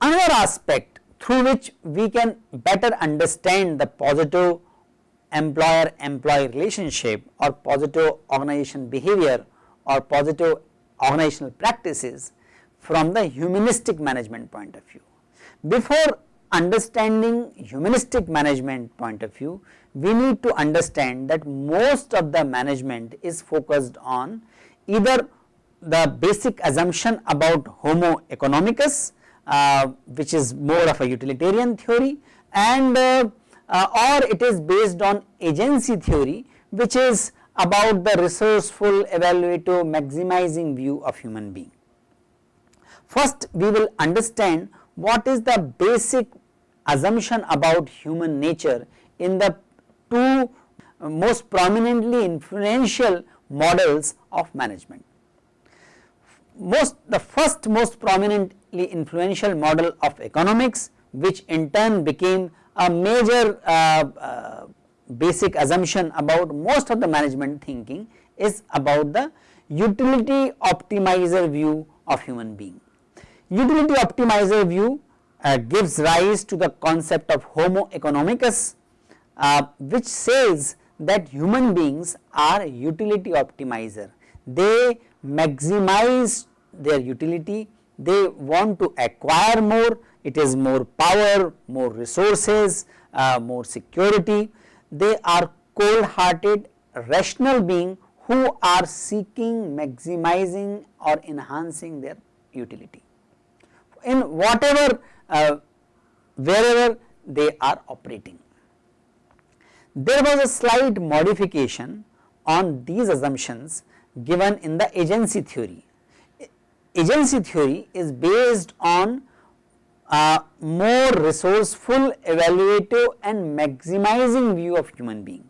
Another aspect through which we can better understand the positive employer employee relationship or positive organization behavior or positive organizational practices from the humanistic management point of view. Before understanding humanistic management point of view, we need to understand that most of the management is focused on either the basic assumption about homo economicus uh, which is more of a utilitarian theory and uh, uh, or it is based on agency theory which is about the resourceful evaluative maximizing view of human being. First we will understand what is the basic assumption about human nature in the two most prominently influential models of management. Most the first most prominently influential model of economics which in turn became a major uh, uh, basic assumption about most of the management thinking is about the utility optimizer view of human being. Utility optimizer view uh, gives rise to the concept of homo economicus uh, which says that human beings are utility optimizer. They maximize their utility, they want to acquire more, it is more power, more resources, uh, more security. They are cold hearted rational being who are seeking maximizing or enhancing their utility in whatever uh, wherever they are operating. There was a slight modification on these assumptions given in the agency theory. Agency theory is based on a more resourceful, evaluative and maximizing view of human being,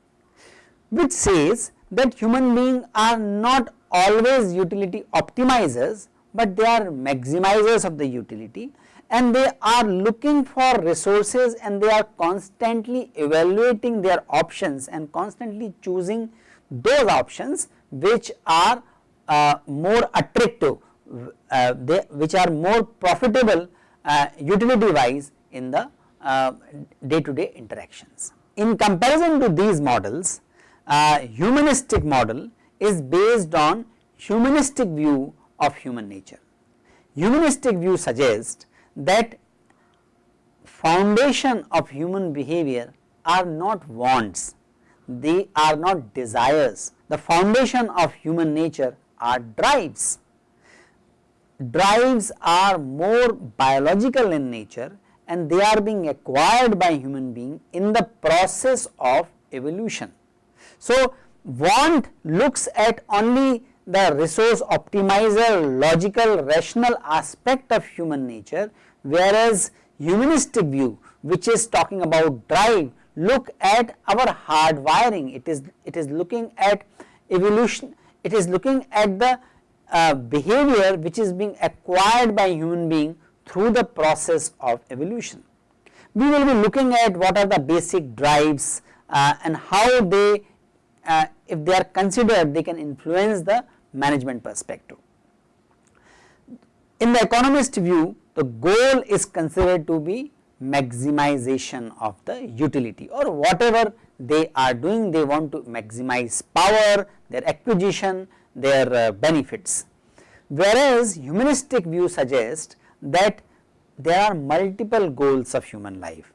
which says that human beings are not always utility optimizers, but they are maximizers of the utility and they are looking for resources and they are constantly evaluating their options and constantly choosing those options which are uh, more attractive, uh, they, which are more profitable uh, utility wise in the day to day interactions. In comparison to these models, uh, humanistic model is based on humanistic view of human nature. Humanistic view suggests that foundation of human behavior are not wants, they are not desires. The foundation of human nature are drives. Drives are more biological in nature and they are being acquired by human being in the process of evolution. So, want looks at only the resource optimizer logical rational aspect of human nature whereas humanistic view which is talking about drive look at our hard wiring it is it is looking at evolution it is looking at the uh, behavior which is being acquired by human being through the process of evolution. We will be looking at what are the basic drives uh, and how they uh, if they are considered they can influence the management perspective. In the economist view the goal is considered to be maximization of the utility or whatever they are doing they want to maximize power, their acquisition, their uh, benefits. Whereas humanistic view suggests that there are multiple goals of human life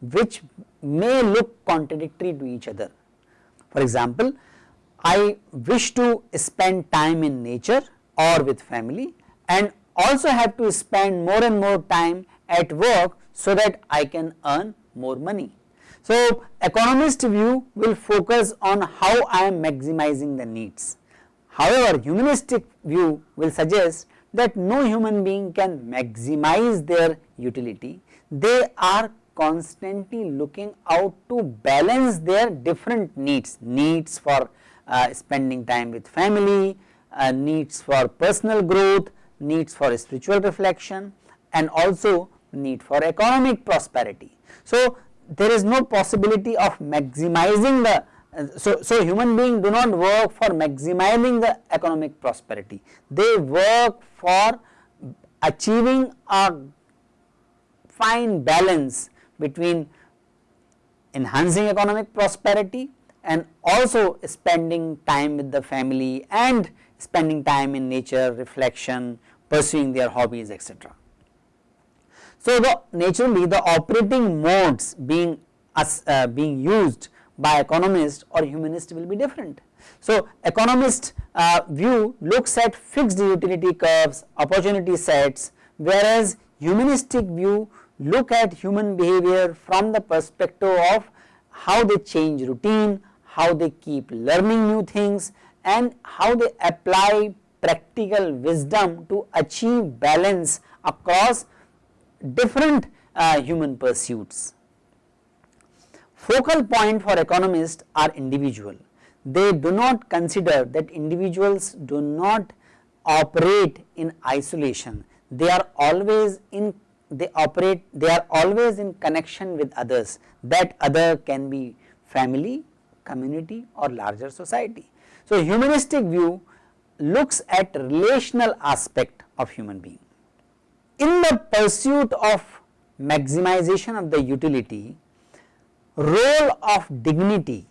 which may look contradictory to each other. For example, I wish to spend time in nature or with family and also have to spend more and more time at work so that I can earn more money. So, economist view will focus on how I am maximizing the needs. However, humanistic view will suggest that no human being can maximize their utility. They are constantly looking out to balance their different needs, needs for uh, spending time with family, uh, needs for personal growth, needs for spiritual reflection and also need for economic prosperity. So, there is no possibility of maximizing the so, so human beings do not work for maximizing the economic prosperity, they work for achieving a fine balance between enhancing economic prosperity and also spending time with the family and spending time in nature, reflection, pursuing their hobbies etc. So, the naturally the operating modes being uh, being used by economist or humanist will be different. So, economist uh, view looks at fixed utility curves, opportunity sets, whereas humanistic view look at human behavior from the perspective of how they change routine, how they keep learning new things and how they apply practical wisdom to achieve balance across different uh, human pursuits. Focal point for economists are individual. They do not consider that individuals do not operate in isolation. They are always in they operate they are always in connection with others that other can be family, community or larger society. So, humanistic view looks at relational aspect of human being. In the pursuit of maximization of the utility, role of dignity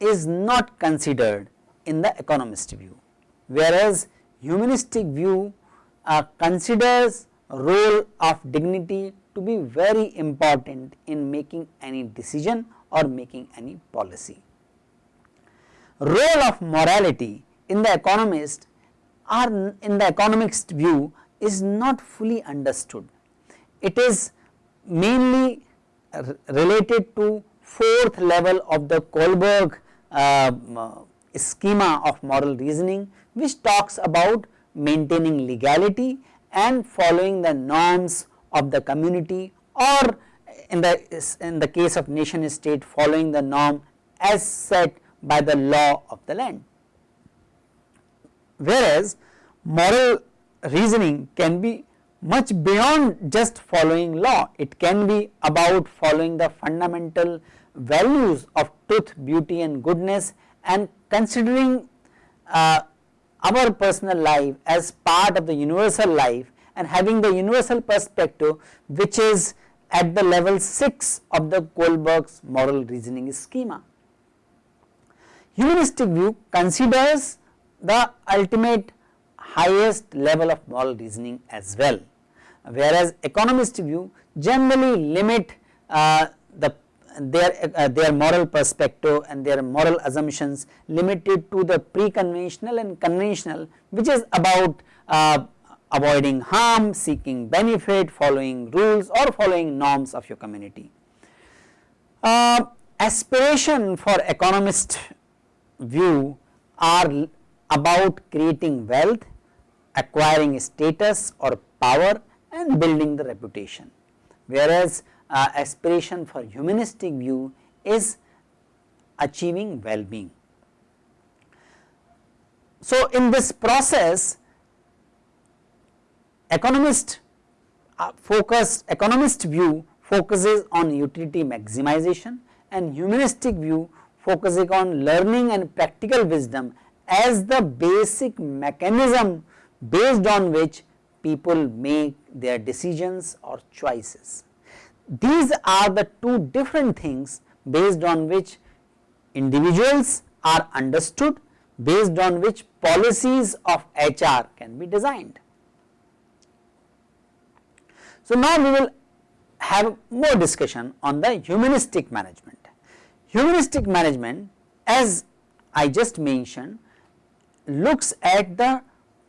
is not considered in the economist view, whereas humanistic view uh, considers role of dignity to be very important in making any decision or making any policy. Role of morality in the economist or in the economist view is not fully understood. It is mainly related to fourth level of the Kohlberg uh, schema of moral reasoning which talks about maintaining legality and following the norms of the community or in the in the case of nation state following the norm as set by the law of the land. Whereas, moral reasoning can be much beyond just following law, it can be about following the fundamental values of truth, beauty and goodness and considering uh, our personal life as part of the universal life and having the universal perspective which is at the level 6 of the Kohlberg's moral reasoning schema. Humanistic view considers the ultimate highest level of moral reasoning as well, whereas economist view generally limit uh, the their, uh, their moral perspective and their moral assumptions limited to the pre-conventional and conventional which is about uh, avoiding harm, seeking benefit, following rules or following norms of your community. Uh, aspiration for economist view are about creating wealth, acquiring status or power and building the reputation, whereas uh, aspiration for humanistic view is achieving well-being. So, in this process economist uh, focus economist view focuses on utility maximization and humanistic view focusing on learning and practical wisdom as the basic mechanism based on which people make their decisions or choices. These are the two different things based on which individuals are understood, based on which policies of HR can be designed. So, now we will have more discussion on the humanistic management. Humanistic management as I just mentioned looks at the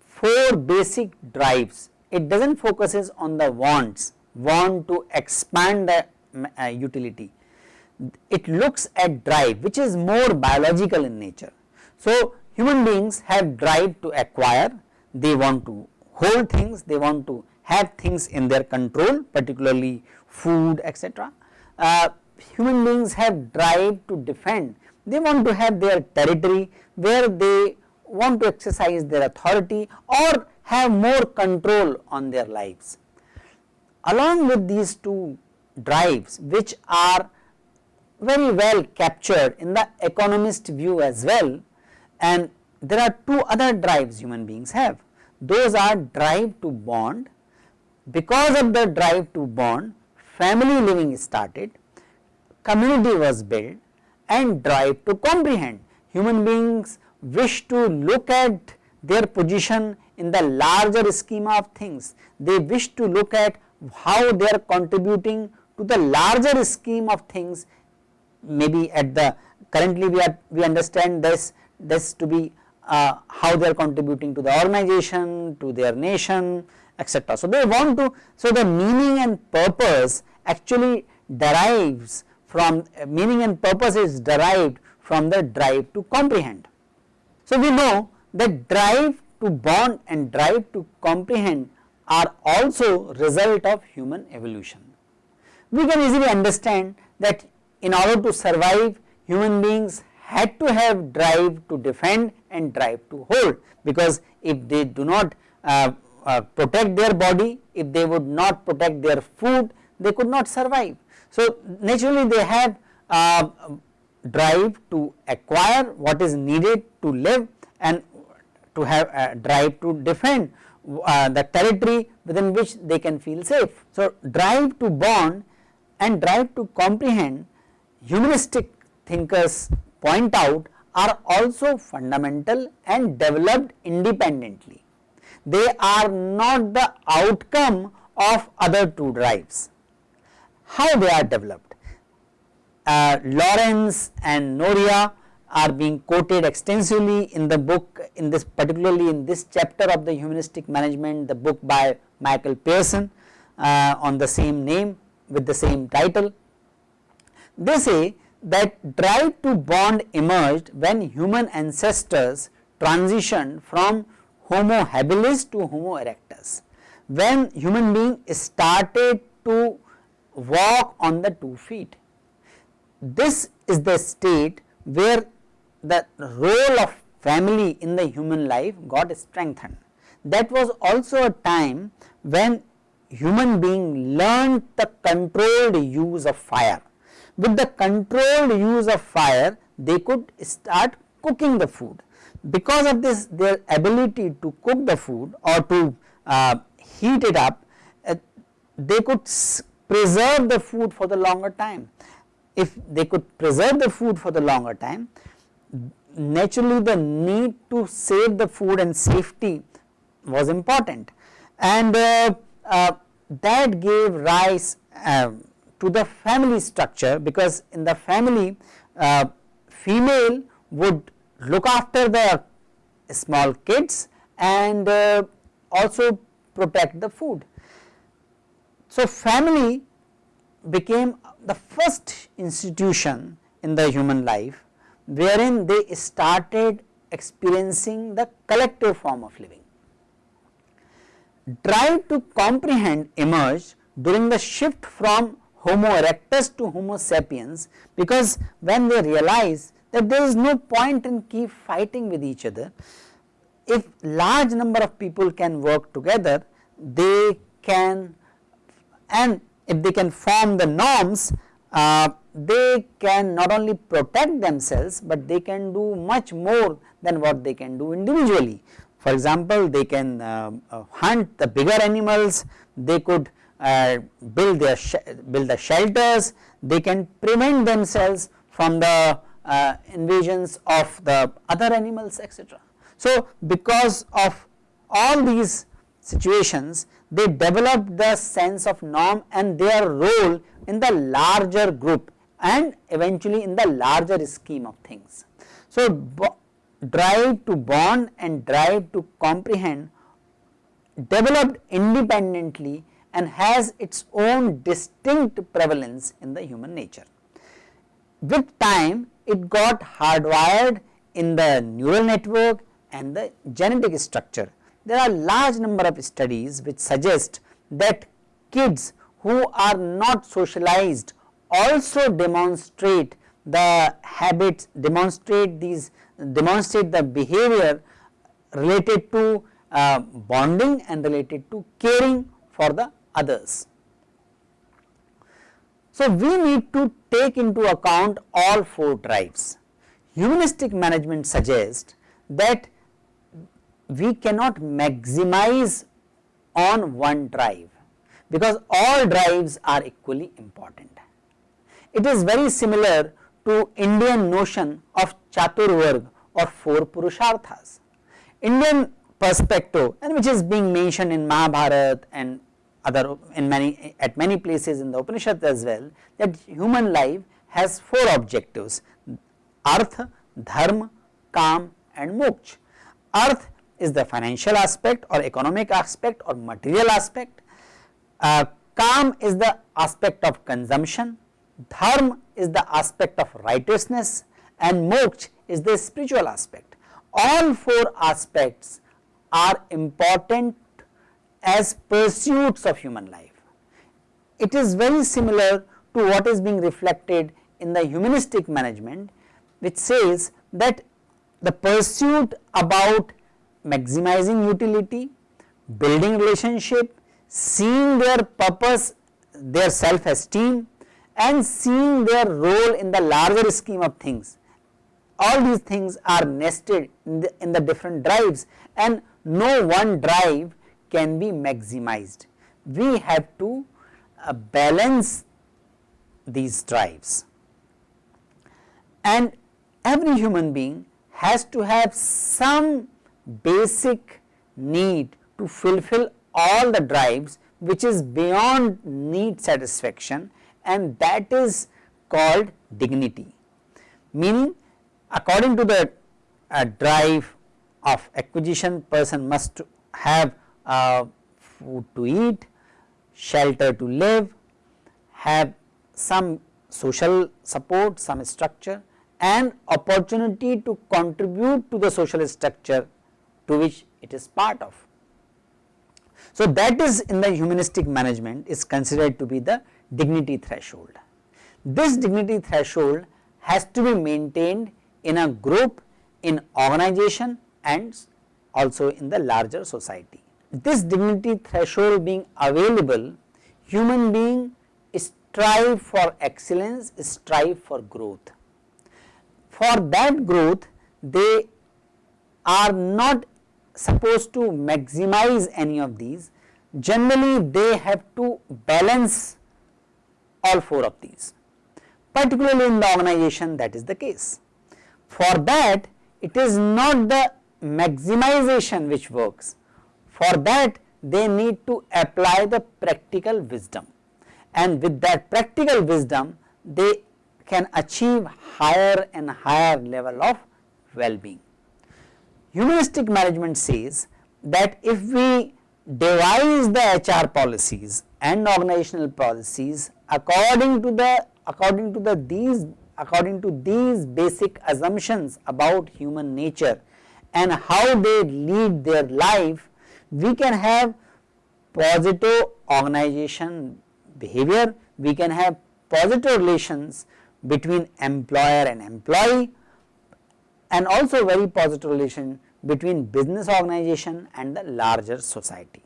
four basic drives. It does not focuses on the wants, want to expand the uh, utility. It looks at drive which is more biological in nature. So, human beings have drive to acquire, they want to hold things, they want to have things in their control particularly food etc. Uh, human beings have drive to defend, they want to have their territory where they want to exercise their authority or have more control on their lives. along with these two drives which are very well captured in the economist view as well and there are two other drives human beings have. Those are drive to bond, because of the drive to bond family living started, community was built and drive to comprehend. Human beings wish to look at their position in the larger schema of things. They wish to look at how they are contributing to the larger scheme of things maybe at the currently we are we understand this this to be uh, how they are contributing to the organization to their nation etc. So, they want to so the meaning and purpose actually derives from uh, meaning and purpose is derived from the drive to comprehend. So, we know that drive to bond and drive to comprehend are also result of human evolution. We can easily understand that in order to survive human beings had to have drive to defend and drive to hold because if they do not uh, uh, protect their body, if they would not protect their food, they could not survive. So, naturally they have uh, drive to acquire what is needed to live and to have a drive to defend uh, the territory within which they can feel safe. So, drive to bond and drive to comprehend humanistic thinkers point out are also fundamental and developed independently. They are not the outcome of other two drives. How they are developed? Uh, Lawrence and Nohria are being quoted extensively in the book in this particularly in this chapter of the humanistic management the book by Michael Pirson uh, on the same name with the same title. They say that drive to bond emerged when human ancestors transitioned from homo habilis to homo erectus. When human being started to walk on the two feet. This is the state where the role of family in the human life got strengthened. That was also a time when human being learned the controlled use of fire. With the controlled use of fire, they could start cooking the food. Because of this their ability to cook the food or to uh, heat it up, uh, they could preserve the food for the longer time. If they could preserve the food for the longer time, naturally the need to save the food and safety was important and uh, uh, that gave rise uh, to the family structure because in the family uh, female would look after the small kids and uh, also protect the food. So, family became the first institution in the human life wherein they started experiencing the collective form of living. Drive to comprehend emerged during the shift from homo erectus to homo sapiens because when they realize that there is no point in keep fighting with each other, if large number of people can work together they can and if they can form the norms uh, they can not only protect themselves, but they can do much more than what they can do individually. For example, they can uh, uh, hunt the bigger animals, they could uh, build their build the shelters, they can prevent themselves from the uh, invasions of the other animals etc. So, because of all these situations they develop the sense of norm and their role in the larger group and eventually in the larger scheme of things. So, drive to bond and drive to comprehend developed independently and has its own distinct prevalence in the human nature. With time it got hardwired in the neural network and the genetic structure. There are large number of studies which suggest that kids who are not socialized also demonstrate the habits, demonstrate these, demonstrate the behavior related to uh, bonding and related to caring for the others. So, we need to take into account all four drives. Humanistic management suggests that we cannot maximize on one drive because all drives are equally important. It is very similar to Indian notion of Chaturvarg or four Purusharthas. Indian perspective and which is being mentioned in Mahabharata and other in many at many places in the Upanishad as well that human life has four objectives artha, dharma, kam and moksha. Arth is the financial aspect or economic aspect or material aspect, uh, kam is the aspect of consumption, dharma is the aspect of righteousness and moksha is the spiritual aspect. All four aspects are important as pursuits of human life. It is very similar to what is being reflected in the humanistic management which says that the pursuit about maximizing utility, building relationship, seeing their purpose, their self esteem and seeing their role in the larger scheme of things. All these things are nested in the, in the different drives and no one drive can be maximized. We have to uh, balance these drives and every human being has to have some basic need to fulfill all the drives which is beyond need satisfaction and that is called dignity. Meaning according to the uh, drive of acquisition person must have uh, food to eat, shelter to live, have some social support, some structure and opportunity to contribute to the social structure to which it is part of. So, that is in the humanistic management is considered to be the dignity threshold. This dignity threshold has to be maintained in a group, in organization and also in the larger society. This dignity threshold being available, human being strive for excellence, strive for growth. For that growth, they are not supposed to maximize any of these, generally they have to balance all four of these, particularly in the organization that is the case. For that it is not the maximization which works, for that they need to apply the practical wisdom and with that practical wisdom they can achieve higher and higher level of well-being. Humanistic management says that if we devise the HR policies and organizational policies according to the according to the these according to these basic assumptions about human nature and how they lead their life, we can have positive organization behavior, we can have positive relations between employer and employee and also very positive relation between business organization and the larger society.